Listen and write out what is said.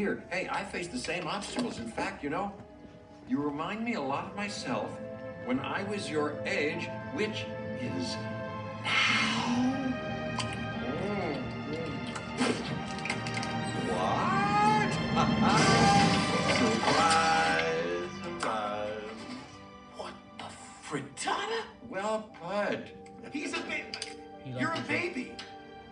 fear. Hey, I face the same obstacles. In fact, you know, you remind me a lot of myself when I was your age, which is now. What? surprise, surprise. What the frittata? Well put. He's a baby. You're a bit.